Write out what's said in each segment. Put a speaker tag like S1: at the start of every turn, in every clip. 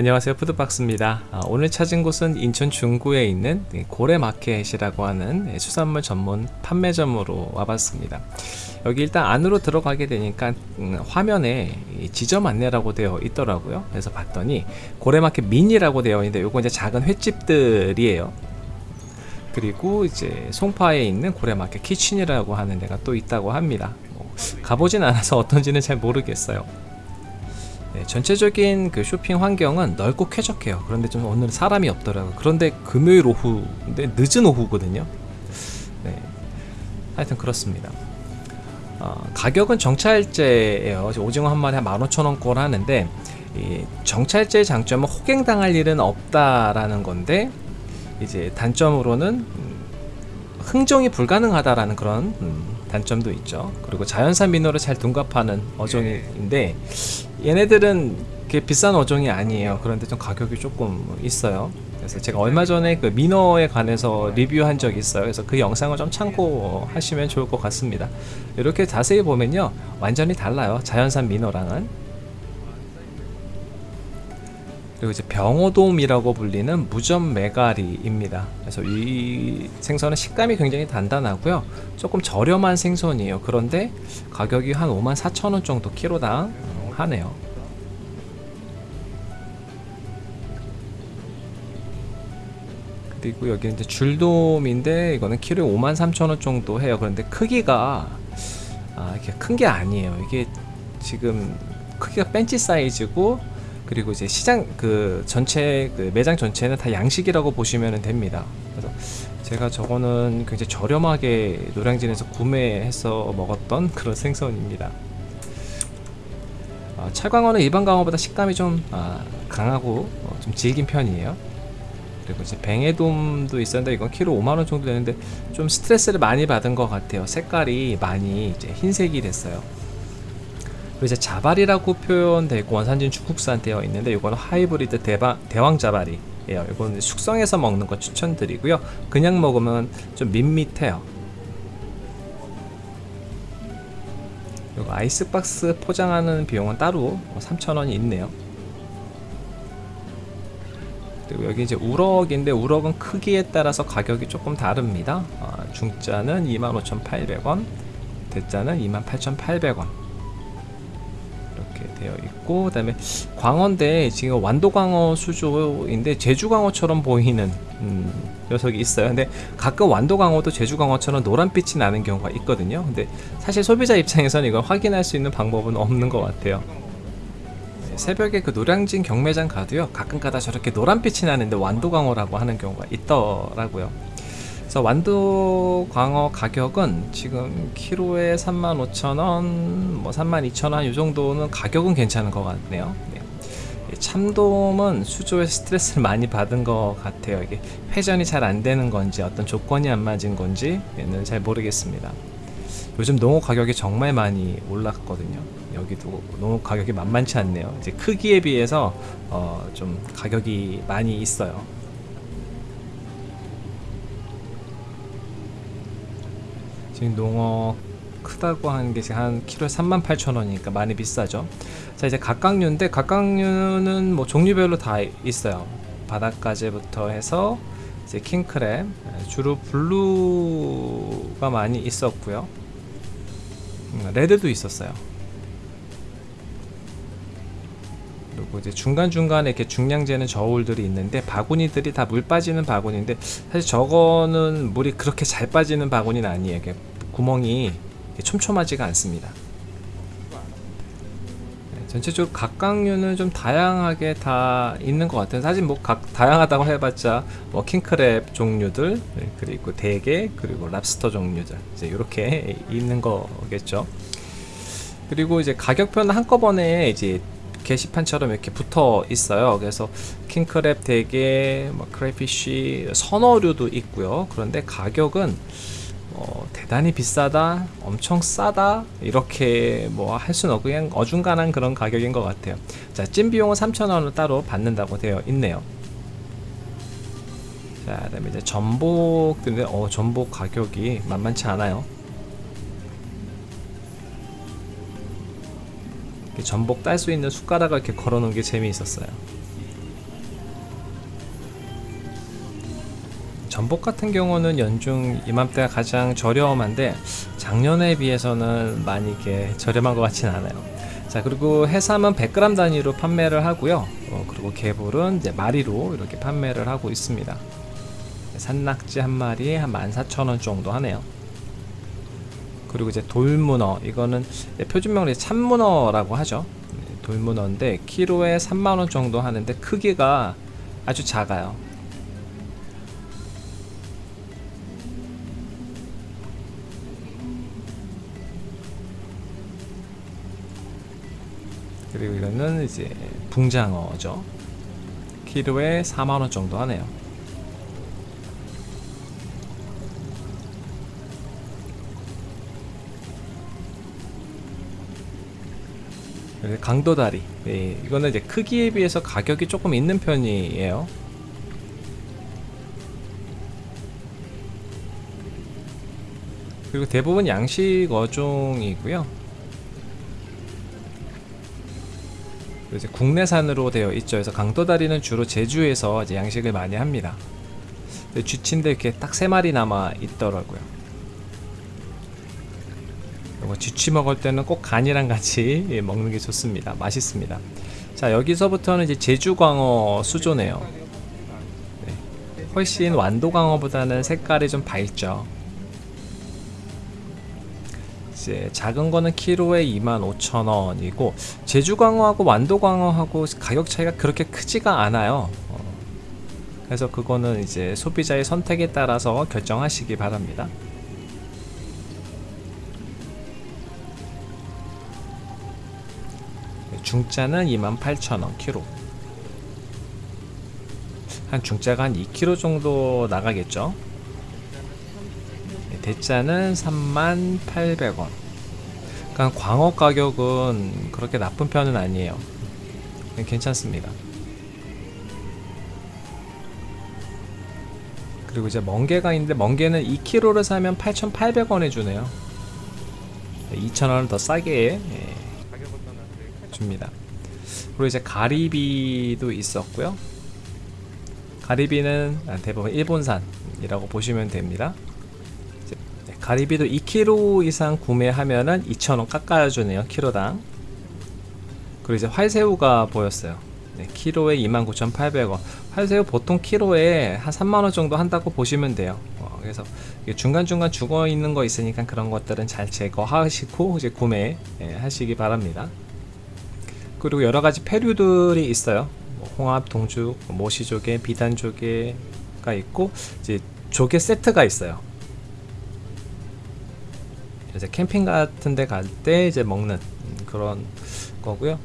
S1: 안녕하세요. 푸드박스입니다. 아, 오늘 찾은 곳은 인천 중구에 있는 고래마켓이라고 하는 네, 수산물 전문 판매점으로 와봤습니다. 여기 일단 안으로 들어가게 되니까 음, 화면에 지점 안내라고 되어 있더라고요. 그래서 봤더니 고래마켓 미니라고 되어 있는데 요거 이제 작은 횟집들이에요. 그리고 이제 송파에 있는 고래마켓 키친이라고 하는 데가 또 있다고 합니다. 뭐, 가보진 않아서 어떤지는 잘 모르겠어요 네, 전체적인 그 쇼핑 환경은 넓고 쾌적해요. 그런데 좀 오늘 사람이 없더라고요. 그런데 금요일 오후 근데 늦은 오후거든요. 네. 하여튼 그렇습니다. 어, 가격은 정찰제예요. 오징어 한 마리 한 15,000원꼴 하는데 이 정찰제의 장점은 호갱당할 일은 없다라는 건데 이제 단점으로는 음, 흥정이 불가능하다라는 그런 음, 단점도 있죠. 그리고 자연산 민어를 잘 둔갑하는 어종인데 얘네들은 그 비싼 어종이 아니에요. 그런데 좀 가격이 조금 있어요. 그래서 제가 얼마 전에 그 민어에 관해서 리뷰한 적이 있어요. 그래서 그 영상을 좀 참고하시면 좋을 것 같습니다. 이렇게 자세히 보면요. 완전히 달라요. 자연산 민어랑은. 그리고 이제 병어돔이라고 불리는 무점 메가리입니다. 그래서 이 생선은 식감이 굉장히 단단하고요. 조금 저렴한 생선이에요. 그런데 가격이 한 54,000원 정도 키로당 하네요. 그리고 여기 이제 줄돔인데 이거는 키로에 53,000원 정도 해요. 그런데 크기가 아, 이렇게 큰 게 아니에요. 이게 지금 크기가 벤치 사이즈고 그리고 이제 시장 그 전체 그 매장 전체는 다 양식이라고 보시면 됩니다. 그래서 제가 저거는 굉장히 저렴하게 노량진에서 구매해서 먹었던 그런 생선입니다 어, 찰광어는 일반 광어보다 식감이 좀 아, 강하고 어, 좀 질긴 편이에요. 그리고 이제 뱅에돔도 있었는데 이건 키로 5만원 정도 되는데 좀 스트레스를 많이 받은 것 같아요. 색깔이 많이 이제 흰색이 됐어요. 그리고 이제 자발이라고 표현되고 원산지는 중국산 되어 있는데 이거는 하이브리드 대바, 대왕 자발이에요. 이거는 숙성해서 먹는 거 추천드리고요. 그냥 먹으면 좀 밋밋해요 그리고 아이스박스 포장하는 비용은 따로 3,000원이 뭐 있네요. 그리고 여기 이제 우럭인데 우럭은 크기에 따라서 가격이 조금 다릅니다. 아, 중짜는 25,800원 대짜는 28,800원 이렇게 되어 있고 그 다음에 광어인데 지금 완도광어 수조인데 제주광어처럼 보이는 음, 녀석이 있어요. 근데 가끔 완도광어도 제주광어처럼 노란빛이 나는 경우가 있거든요. 근데 사실 소비자 입장에서는 이걸 확인할 수 있는 방법은 없는 것 같아요. 네, 새벽에 그 노량진 경매장 가도요 가끔가다 저렇게 노란빛이 나는데 완도광어라고 하는 경우가 있더라고요 그래서 완도 광어 가격은 지금 키로에 35,000원 뭐 32,000원 이 정도는 가격은 괜찮은 것 같네요. 네. 참돔은 수조에 스트레스를 많이 받은 것 같아요. 이게 회전이 잘 안 되는 건지 어떤 조건이 안 맞은 건지는 잘 모르겠습니다. 요즘 농어 가격이 정말 많이 올랐거든요. 여기도 농어 가격이 만만치 않네요. 이제 크기에 비해서 어, 좀 가격이 많이 있어요 지금 농어 크다고 하는 게 지금 한 키로에 38,000원이니까 많이 비싸죠. 자 이제 갑각류인데 갑각류는 뭐 종류별로 다 있어요. 바닷가재부터 해서 이제 킹크랩 주로 blue가 많이 있었고요. 음, red도 있었어요. 그리고 이제 중간중간에 이렇게 중량재는 저울들이 있는데 바구니들이 다 물 빠지는 바구니인데 사실 저거는 물이 그렇게 잘 빠지는 바구니는 아니에요 구멍이 촘촘하지가 않습니다. 네, 전체적으로 각각류는 좀 다양하게 다 있는 것 같아요. 사실 뭐 각 다양하다고 해봤자 뭐 킹크랩 종류들 네, 그리고 대게 그리고 랍스터 종류들 이제 이렇게 있는 거겠죠. 그리고 이제 가격표는 한꺼번에 이제 게시판처럼 이렇게 붙어 있어요. 그래서 킹크랩 대게 뭐 크레피쉬 선어류도 있고요. 그런데 가격은 어, 대단히 비싸다 엄청 싸다 이렇게 뭐 할 수는 없고 그냥 어중간한 그런 가격인 것 같아요. 자 찜비용은 3,000원을 따로 받는다고 되어 있네요. 자 그다음에 이제 전복인데 어 전복 가격이 만만치 않아요. 전복 딸 수 있는 숟가락을 이렇게 걸어 놓은 게 재미있었어요 전복 같은 경우는 연중 이맘때가 가장 저렴한데 작년에 비해서는 많이 이렇게 저렴한 것 같진 않아요. 자 그리고 해삼은 100g 단위로 판매를 하고요. 어, 그리고 개불은 이제 마리로 이렇게 판매를 하고 있습니다. 산낙지 한 마리에 한 14,000원 정도 하네요. 그리고 이제 돌문어 이거는 표준명으로 참문어라고 하죠. 네, 돌문어인데 키로에 3만원 정도 하는데 크기가 아주 작아요. 그리고 이거는 이제 붕장어죠. 키로에 4만원 정도 하네요. 강도다리 예, 이거는 이제 크기에 비해서 가격이 조금 있는 편이에요 그리고 대부분 양식 어종이고요 이제 국내산으로 되어 있죠 그래서 강도다리는 주로 제주에서 이제 양식을 많이 합니다 쥐친데 이렇게 딱 세 마리 남아 있더라고요 이거 쥐치 먹을 때는 꼭 간이랑 같이 예, 먹는 게 좋습니다. 맛있습니다. 자 여기서부터는 이제 제주광어 수조네요. 네. 훨씬 완도광어보다는 색깔이 좀 밝죠. 이제 작은 거는 키로에 25,000원이고 제주광어하고 완도광어하고 가격 차이가 그렇게 크지가 않아요. 어. 그래서 그거는 이제 소비자의 선택에 따라서 결정하시기 바랍니다. 중짜는 28,000원 키로 한 중짜가 한 2kg 정도 나가겠죠 네, 대짜는 38,800원 그러니까 광어 가격은 그렇게 나쁜 편은 아니에요 괜찮습니다 그리고 이제 멍게가 있는데 멍게는 2kg를 사면 8,800원에 주네요 2,000원을 더 싸게 예. 줍니다. 그리고 이제 가리비도 있었고요. 가리비는 대부분 일본산이라고 보시면 됩니다. 네, 가리비도 2kg 이상 구매하면 은 2,000원 깎아주네요. 키로당. 그리고 이제 활새우가 보였어요. 네, 키로에 29,800원. 활새우 보통 키로에 한 3만원 정도 한다고 보시면 돼요. 어, 그래서 중간중간 죽어 있는 거 있으니까 그런 것들은 잘 제거하시고 이제 구매 예, 하시기 바랍니다. 그리고 여러 가지 페류들이 있어요. 뭐 홍합, 동죽, 모시조개, 비단조개가 있고 이제 조개 세트가 있어요. 이제 캠핑 같은 데 갈 때 이제 먹는 그런 거고요.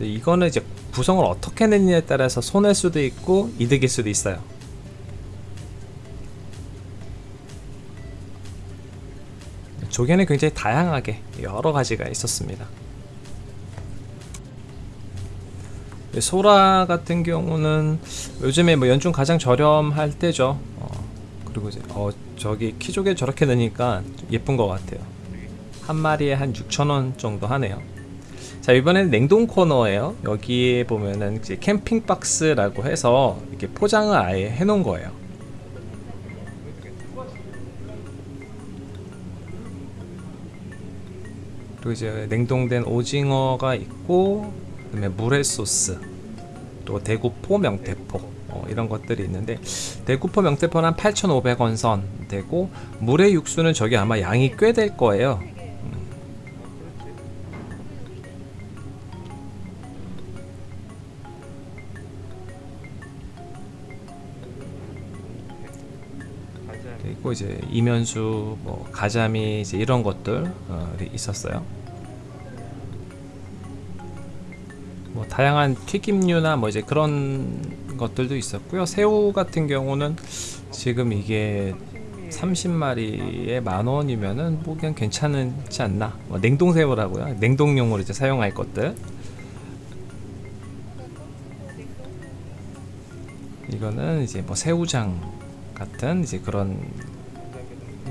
S1: 이거는 이제 구성을 어떻게 냈냐에 따라서 손해일 수도 있고 이득일 수도 있어요. 조개는 굉장히 다양하게 여러 가지가 있었습니다. 소라 같은 경우는 요즘에 뭐 연중 가장 저렴할 때죠 어, 그리고 이제 어 저기 키조개 저렇게 넣으니까 예쁜 것 같아요. 한 마리에 한 6천원 정도 하네요. 자 이번에는 냉동 코너에요. 여기에 보면은 이제 캠핑 박스라고 해서 이렇게 포장을 아예 해 놓은 거예요. 그리고 이제 냉동된 오징어가 있고 그 다음에 물회 소스 또 대구 포 명태포 어, 이런 것들이 있는데 대구포 명태포는 한 8,500원 선 되고 물회 육수는 저기 아마 양이 꽤 될 거예요 음. 이제 이면수, 뭐 가자미 이제 이런 것들이 어, 있었어요. 뭐 다양한 튀김류나 뭐 이제 그런 것들도 있었고요. 새우 같은 경우는 지금 이게 30마리에 만 원이면은 뭐 그냥 괜찮지 않나. 뭐 냉동새우라고요. 냉동용으로 이제 사용할 것들. 이거는 이제 뭐 새우장 같은 이제 그런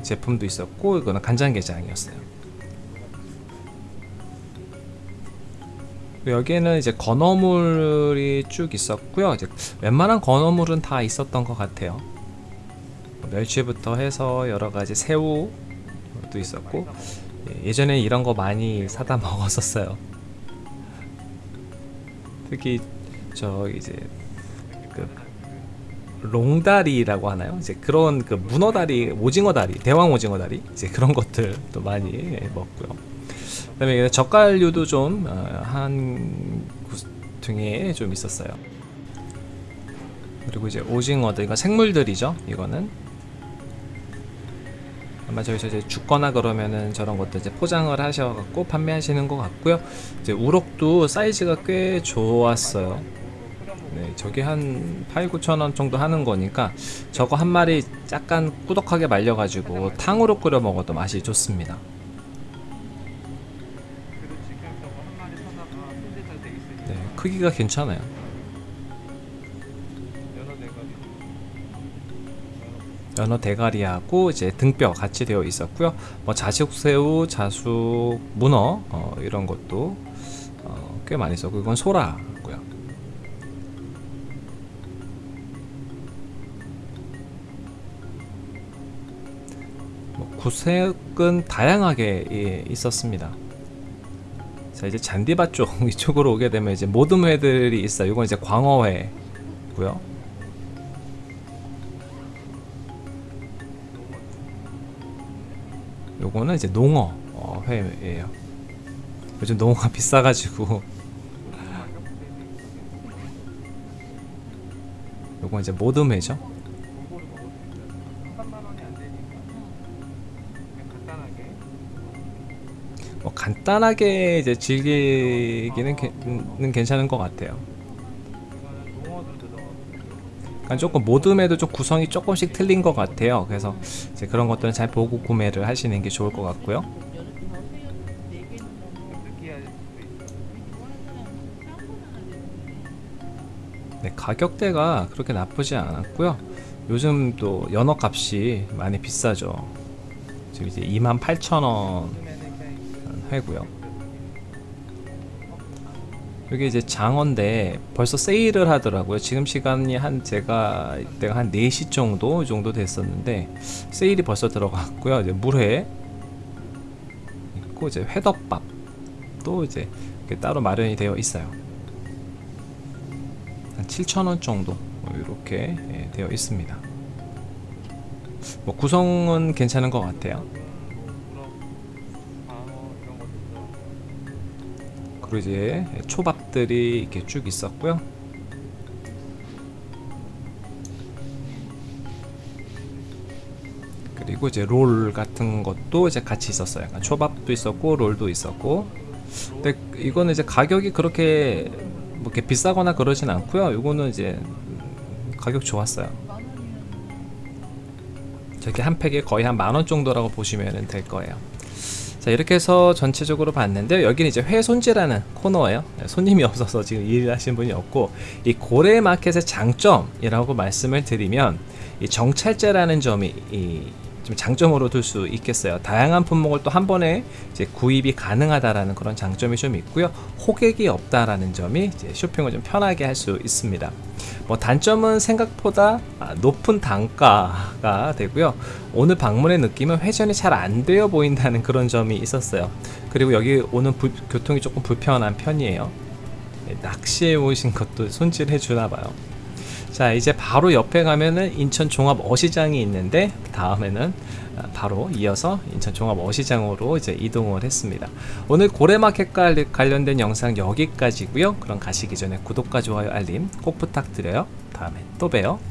S1: 제품도 있었고 이거는 간장게장이었어요. 여기에는 이제 건어물이 쭉 있었고요. 이제 웬만한 건어물은 다 있었던 것 같아요. 멸치부터 해서 여러 가지 새우도 있었고 예, 예전에 이런 거 많이 사다 먹었었어요. 특히 저 이제 그 롱다리라고 하나요? 이제 그런 그 문어다리, 오징어다리, 대왕 오징어다리 이제 그런 것들도 많이 예, 먹고요. 그다음에 젓갈류도 좀 한 등에 좀 있었어요. 그리고 이제 오징어들, 이거 생물들이죠. 이거는 아마 저기서 이제 죽거나 그러면은 저런 것도 이제 포장을 하셔갖고 판매하시는 것 같고요. 이제 우럭도 사이즈가 꽤 좋았어요. 네, 저게 한 8, 9천 원 정도 하는 거니까 저거 한 마리 약간 꾸덕하게 말려가지고 탕으로 끓여 먹어도 맛이 좋습니다. 크기가 괜찮아요. 연어 대가리하고 이제 등뼈 같이 되어 있었고요. 뭐 자식새우, 자숙, 문어 어, 이런 것도 어, 꽤 많이 있었고 이건 소라고요. 뭐 구색은 다양하게 예, 있었습니다. 자 이제 잔디밭 쪽 이쪽으로 오게 되면 이제 모듬 회들이 있어요. 이건 이제 광어회고요. 요거는 이제 농어 어, 회예요. 요즘 농어가 비싸가지고 요건 이제 모듬회죠. 간단하게 이제 즐기기는 게- 는 괜찮은 것 같아요. 약간 조금 모듬에도 좀 구성이 조금씩 틀린 것 같아요. 그래서 이제 그런 것들은 잘 보고 구매를 하시는 게 좋을 것 같고요. 네, 가격대가 그렇게 나쁘지 않았고요. 요즘 또 연어 값이 많이 비싸죠. 지금 이제 28,000원 회고요. 여기 이제 장어인데 벌써 세일을 하더라고요. 지금 시간이 한 제가 이때가 한 4시 정도 이 정도 됐었는데 세일이 벌써 들어갔고요. 이제 물회 있고 이제 회덮밥도 이제 이렇게 따로 마련이 되어 있어요. 한 7,000원 정도 이렇게 예, 되어 있습니다. 뭐 구성은 괜찮은 것 같아요. 그리고 이제 초밥들이 이렇게 쭉 있었고요. 그리고 이제 롤 같은 것도 이제 같이 있었어요. 약간 초밥도 있었고 롤도 있었고. 근데 이거는 이제 가격이 그렇게 뭐 이렇게 비싸거나 그러진 않고요. 이거는 이제 가격 좋았어요. 저게 한 팩에 거의 한 만 원 정도라고 보시면 될 거예요. 자 이렇게 해서 전체적으로 봤는데 여기는 이제 회손질하는 코너예요. 네, 손님이 없어서 지금 일하시는 분이 없고 이 고래 마켓의 장점이라고 말씀을 드리면 이 정찰제라는 점이 이 좀 장점으로 둘 수 있겠어요. 다양한 품목을 또 한 번에 이제 구입이 가능하다라는 그런 장점이 좀 있고요. 호객이 없다라는 점이 쇼핑을 좀 편하게 할 수 있습니다. 뭐 단점은 생각보다 아, 높은 단가가 되고요. 오늘 방문의 느낌은 회전이 잘 안 되어 보인다는 그런 점이 있었어요. 그리고 여기 오는 불- 교통이 조금 불편한 편이에요. 예, 낚시해 오신 것도 손질해 주나 봐요. 자 이제 바로 옆에 가면은 인천 종합 어시장이 있는데 다음에는 아, 바로 이어서 인천 종합 어시장으로 이제 이동을 했습니다. 오늘 고래마켓과 관련된 영상 여기까지고요. 그럼 가시기 전에 구독과 좋아요 알림 꼭 부탁드려요. 다음에 또 봬요.